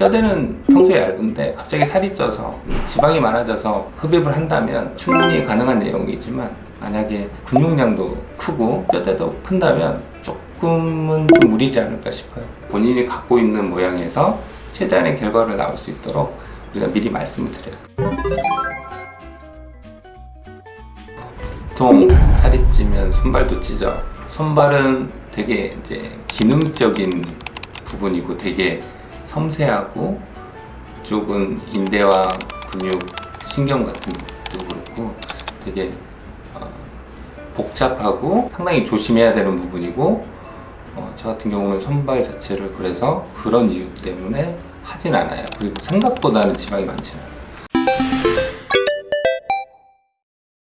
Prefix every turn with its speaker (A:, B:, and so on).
A: 뼈대는 평소에 얇은데 갑자기 살이 쪄서 지방이 많아져서 흡입을 한다면 충분히 가능한 내용이지만 만약에 근육량도 크고 뼈대도 큰다면 조금은 좀 무리지 않을까 싶어요. 본인이 갖고 있는 모양에서 최대한의 결과를 나올 수 있도록 우리가 미리 말씀을 드려요. 보통 살이 찌면 손발도 찌죠 손발은 되게 이제 기능적인 부분이고 되게 섬세하고 쪽은 인대와 근육, 신경 같은 것도 그렇고 되게 어, 복잡하고 상당히 조심해야 되는 부분이고 어, 저 같은 경우는 손발 자체를 그래서 그런 이유 때문에 하진 않아요. 그리고 생각보다는 지방이 많지 않아요.